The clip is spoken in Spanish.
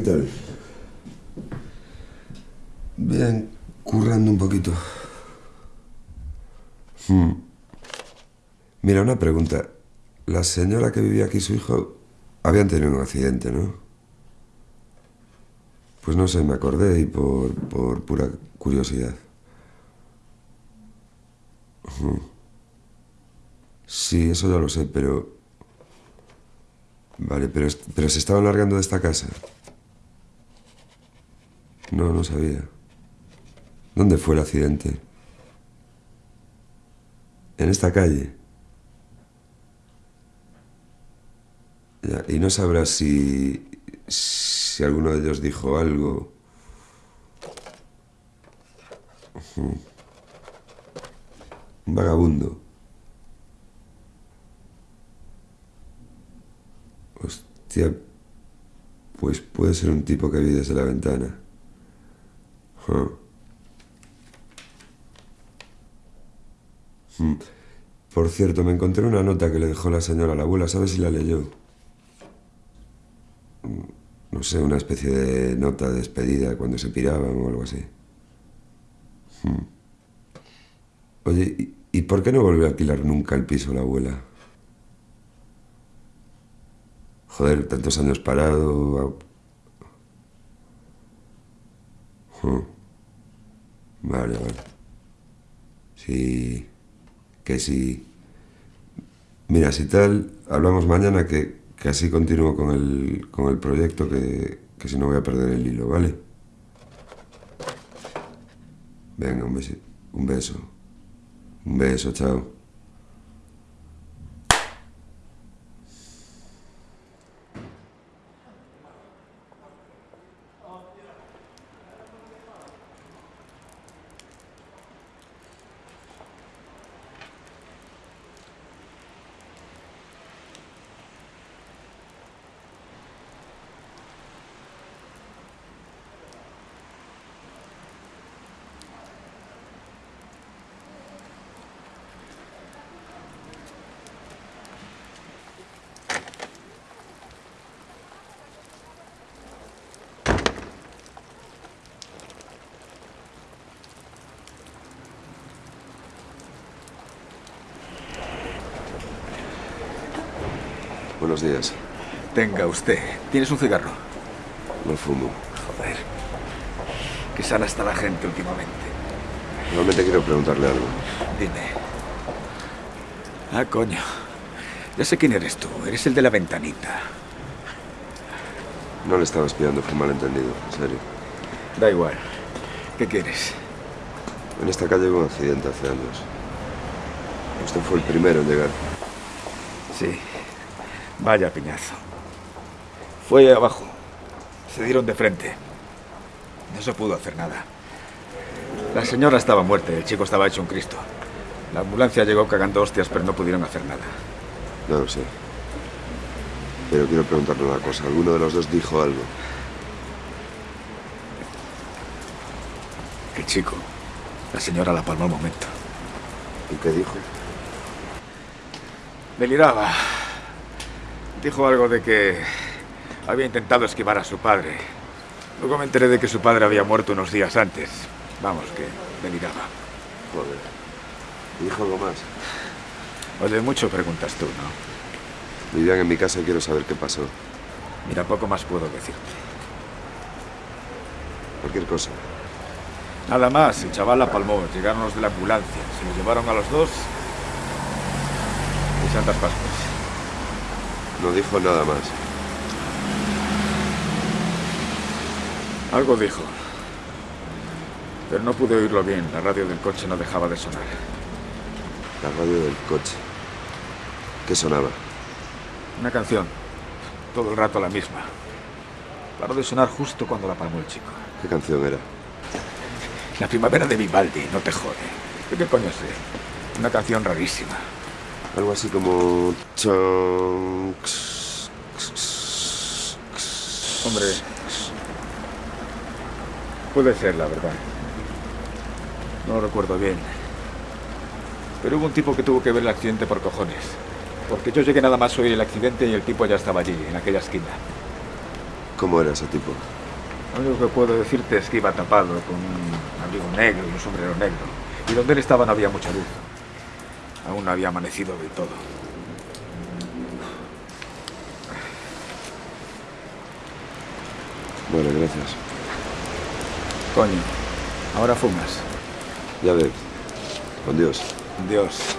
¿qué tal? Bien, currando un poquito. Hmm. Mira, una pregunta. La señora que vivía aquí su hijo habían tenido un accidente, ¿no? Pues no sé, me acordé y por, por pura curiosidad. Hmm. Sí, eso ya lo sé, pero... Vale, pero, pero se estaba largando de esta casa. No, no sabía. ¿Dónde fue el accidente? En esta calle. Ya, y no sabrás si, si alguno de ellos dijo algo. Un vagabundo. Hostia, pues puede ser un tipo que vi desde la ventana. Mm. Por cierto, me encontré una nota que le dejó la señora a la abuela. ¿Sabes si la leyó? Mm, No sé, una especie de nota de despedida cuando se piraban o algo así. Mm. Oye, ¿y, y por qué no volvió a alquilar nunca el piso la abuela? Joder, tantos años parado. Hmm. Vale, vale. Sí, que sí. Mira, si tal, hablamos mañana que, que así continúo con el, con el proyecto, que, que si no voy a perder el hilo, ¿vale? Venga, un beso. Un beso. Un beso, chao. Buenos días. Tenga usted. ¿Tienes un cigarro? No fumo. Joder. Qué sana está la gente últimamente. Realmente quiero preguntarle algo. Dime. Ah, coño. Ya sé quién eres tú. Eres el de la ventanita. No le estaba espiando, fue malentendido, en serio. Da igual. ¿Qué quieres? En esta calle hubo un accidente hace años. Usted fue el primero en llegar. Sí. Vaya piñazo. Fue abajo. Se dieron de frente. No se pudo hacer nada. La señora estaba muerta el chico estaba hecho un Cristo. La ambulancia llegó cagando hostias, pero no pudieron hacer nada. No lo sé. Pero quiero preguntarle una cosa. ¿Alguno de los dos dijo algo? El chico. La señora la palmó al momento. ¿Y qué dijo? Deliraba. Dijo algo de que había intentado esquivar a su padre. Luego me enteré de que su padre había muerto unos días antes. Vamos, que deliraba. Joder. ¿Dijo algo más? Oye, mucho preguntas tú, ¿no? Vivían en mi casa y quiero saber qué pasó. Mira, poco más puedo decirte. Cualquier cosa. Nada más, el chaval la palmó. Llegaron los de la ambulancia. Se los llevaron a los dos. Y Santas Pascuas. No dijo nada más. Algo dijo. Pero no pude oírlo bien. La radio del coche no dejaba de sonar. La radio del coche. ¿Qué sonaba? Una canción. Todo el rato la misma. Paró de sonar justo cuando la palmó el chico. ¿Qué canción era? La primavera de Vivaldi, no te jode. ¿Qué, coño sé? Una canción rarísima. Algo así como... Hombre. Puede ser, la verdad. No lo recuerdo bien. Pero hubo un tipo que tuvo que ver el accidente por cojones. Porque yo llegué nada más oír el accidente y el tipo ya estaba allí, en aquella esquina. ¿Cómo era ese tipo? Lo único que puedo decirte es que iba tapado con un abrigo negro y un sombrero negro. Y donde él estaba no había mucha luz. Aún no había amanecido del todo. Vale, gracias. Coño, ahora fumas. Ya ves. Con Dios. Dios.